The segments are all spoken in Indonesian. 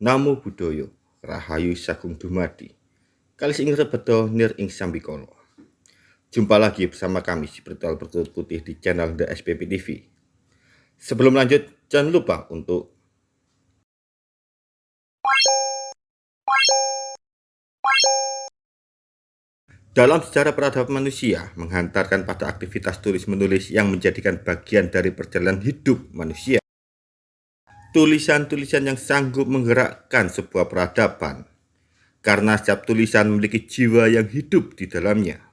Namo Buddhaya, Rahayu Sagung Dumadi. Kali ing rebedo nir ing sambikala. Jumpa lagi bersama kami si Spiritual Bertutur Putih di channel The SPP TV. Sebelum lanjut, jangan lupa untuk Dalam sejarah peradaban manusia, menghantarkan pada aktivitas tulis-menulis yang menjadikan bagian dari perjalanan hidup manusia. Tulisan-tulisan yang sanggup menggerakkan sebuah peradaban, karena setiap tulisan memiliki jiwa yang hidup di dalamnya.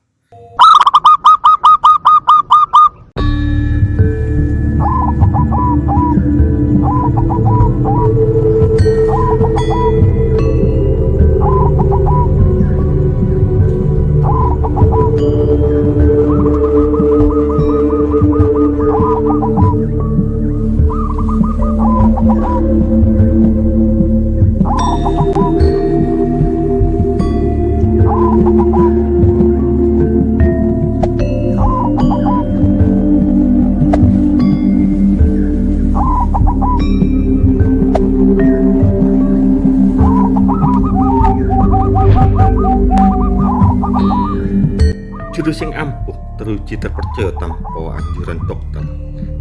Juru sing ampuh teruji terpercaya tanpa anjuran dokter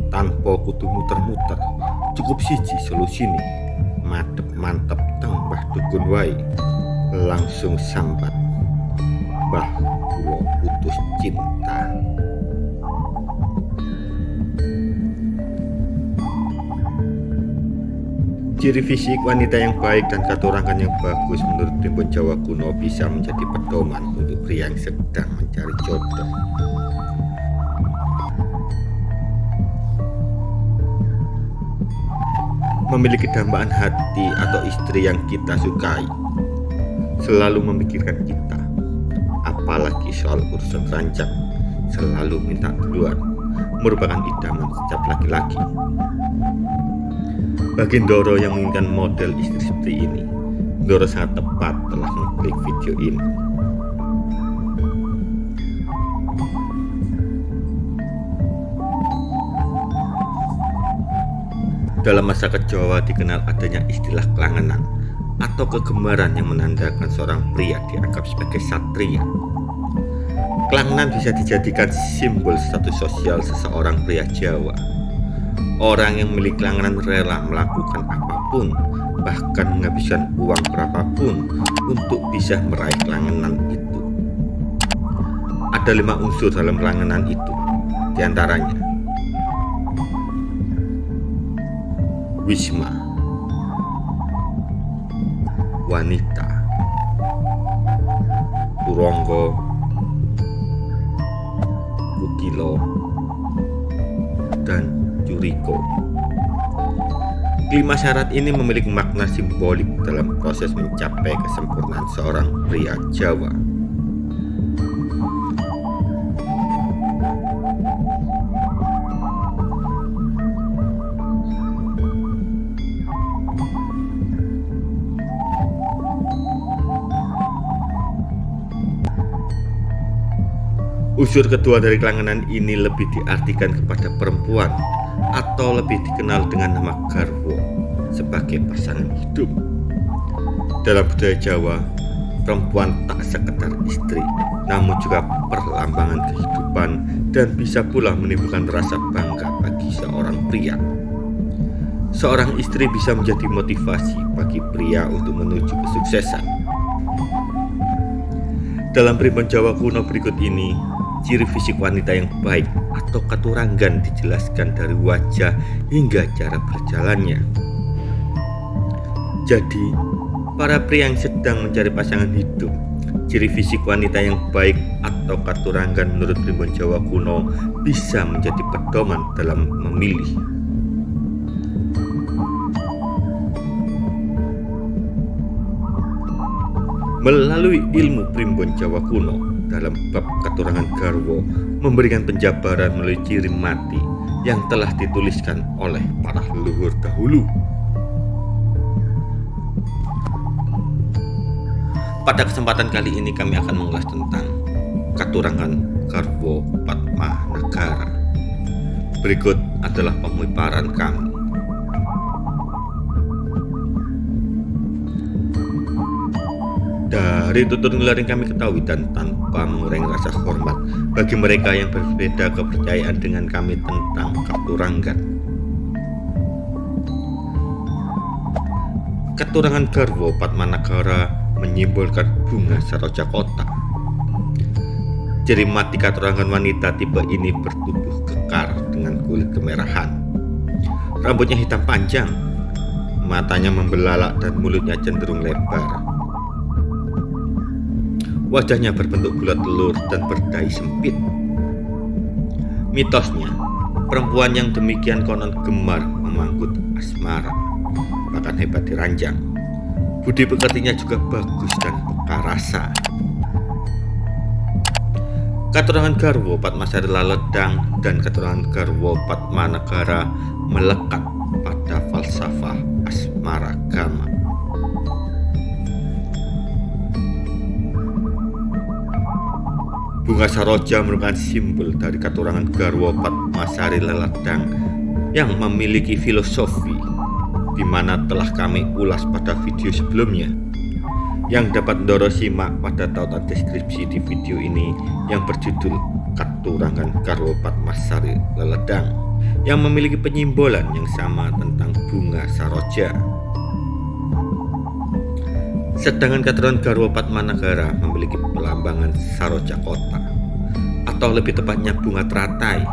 tanpa kudu muter-muter. Cukup siji solusi madep mantep tembah dukun wai langsung sambat. Bahwa putus cinta Ciri fisik wanita yang baik dan katurangan yang bagus menurut primbon Jawa kuno bisa menjadi pedoman untuk pria yang sedang mencari jodoh. Memiliki dambaan hati atau istri yang kita sukai, selalu memikirkan kita, apalagi soal urusan rancang, selalu minta duluan, merupakan idaman setiap laki-laki. Bagi Doro yang menginginkan model istri seperti ini, Doro sangat tepat telah mengklik video ini. Dalam masa Jawa dikenal adanya istilah kelangenan atau kegemaran yang menandakan seorang pria dianggap sebagai satria. Kelangenan bisa dijadikan simbol status sosial seseorang pria Jawa Orang yang memiliki langganan rela melakukan apa pun, bahkan menghabiskan uang berapapun untuk bisa meraih langganan itu. Ada lima unsur dalam langganan itu, di antaranya Wisma Wanita Puronggo Bukilo dan Juriko. Kelima syarat ini memiliki makna simbolik dalam proses mencapai kesempurnaan seorang pria Jawa. Unsur kedua dari kelanganan ini lebih diartikan kepada perempuan atau lebih dikenal dengan nama garwo sebagai pasangan hidup. Dalam budaya Jawa, perempuan tak sekedar istri, namun juga perlambangan kehidupan dan bisa pula menimbulkan rasa bangga bagi seorang pria. Seorang istri bisa menjadi motivasi bagi pria untuk menuju kesuksesan. Dalam primbon Jawa kuno berikut ini, ciri fisik wanita yang baik atau katurangan dijelaskan dari wajah hingga cara berjalannya. Jadi, para pria yang sedang mencari pasangan hidup, ciri fisik wanita yang baik atau katurangan menurut primbon Jawa kuno bisa menjadi pedoman dalam memilih. Melalui ilmu primbon Jawa kuno, dalam bab keturangan Garwo memberikan penjabaran melalui ciri mati yang telah dituliskan oleh para leluhur dahulu. Pada kesempatan kali ini kami akan mengulas tentang keturangan Garwo Patma Negara. Berikut adalah pemiparan kami. Dari tutur ngelar yang kami ketahui dan tanpa mengurangi rasa hormat bagi mereka yang berbeda kepercayaan dengan kami tentang Katuranggan. Keturangan Garwo Patmanagara menyimbolkan bunga saroja kota. Jari mati katurangan wanita tipe ini bertubuh kekar dengan kulit kemerahan. Rambutnya hitam panjang, matanya membelalak dan mulutnya cenderung lebar. Wajahnya berbentuk bulat telur dan berdai sempit. Mitosnya, perempuan yang demikian konon gemar memanggut asmara, bahkan hebat diranjang. Budi pekertinya juga bagus dan peka rasa. Keturunan Garwo Patmasari Laledang dan keturunan Garwo Patmanagara melekat pada falsafah asmara Bunga saroja merupakan simbol dari keturangan Garwo Patmasari Leladang yang memiliki filosofi di mana telah kami ulas pada video sebelumnya yang dapat Doro simak pada tautan deskripsi di video ini yang berjudul Katurangan Garwo Patmasari Leledang yang memiliki penyimbolan yang sama tentang bunga saroja. Sedangkan keturunan Garwo Patmanagara memiliki pelambangan Saroja Kota atau lebih tepatnya bunga teratai.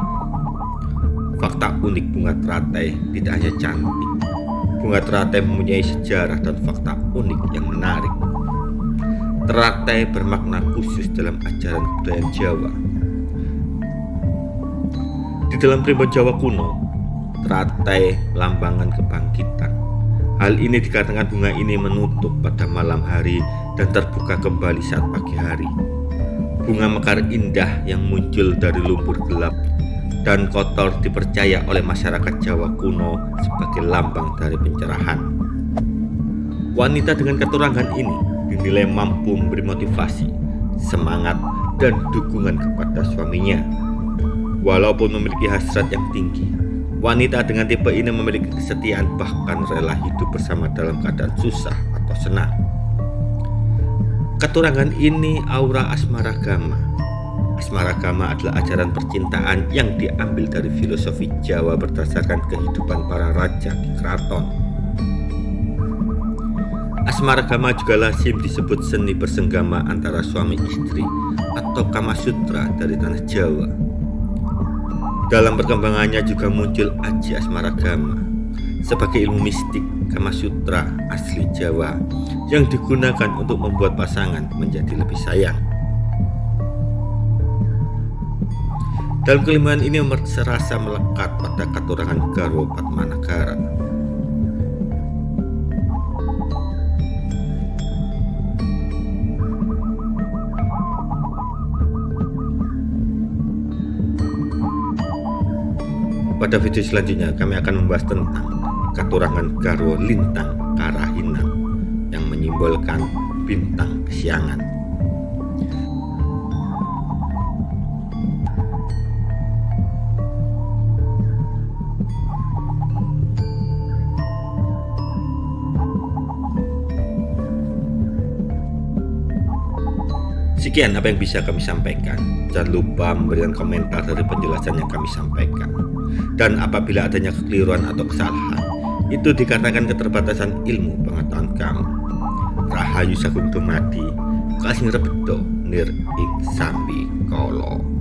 Fakta unik bunga teratai tidak hanya cantik. Bunga teratai mempunyai sejarah dan fakta unik yang menarik. Teratai bermakna khusus dalam ajaran budaya Jawa. Di dalam primbon Jawa kuno, teratai lambangan kebangkitan Hal ini dikatakan bunga ini menutup pada malam hari dan terbuka kembali saat pagi hari. Bunga mekar indah yang muncul dari lumpur gelap dan kotor dipercaya oleh masyarakat Jawa kuno sebagai lambang dari pencerahan. Wanita dengan keturangan ini dinilai mampu memberi motivasi, semangat, dan dukungan kepada suaminya. Walaupun memiliki hasrat yang tinggi, Wanita dengan tipe ini memiliki kesetiaan bahkan rela hidup bersama dalam keadaan susah atau senang. Keturangan ini aura asmaragama. Asmaragama adalah ajaran percintaan yang diambil dari filosofi Jawa berdasarkan kehidupan para raja di keraton. Asmaragama juga lazim disebut seni bersenggama antara suami istri atau kama sutra dari tanah Jawa. Dalam perkembangannya juga muncul Aji Asmaragama sebagai ilmu mistik Kama Sutra asli Jawa yang digunakan untuk membuat pasangan menjadi lebih sayang. Dalam kelemahan ini serasa melekat pada katurangan Garwo Patmanagara. Pada video selanjutnya kami akan membahas tentang Katurangan Garwo Lintang Karahinan yang menyimbolkan bintang kesiangan. Sekian apa yang bisa kami sampaikan. Jangan lupa memberikan komentar dari penjelasan yang kami sampaikan. Dan apabila adanya kekeliruan atau kesalahan itu dikatakan keterbatasan ilmu pengetahuan kamu. Rahayu Sagung Dumadi Kasing Rebedo Nir Ik Sambi Kolo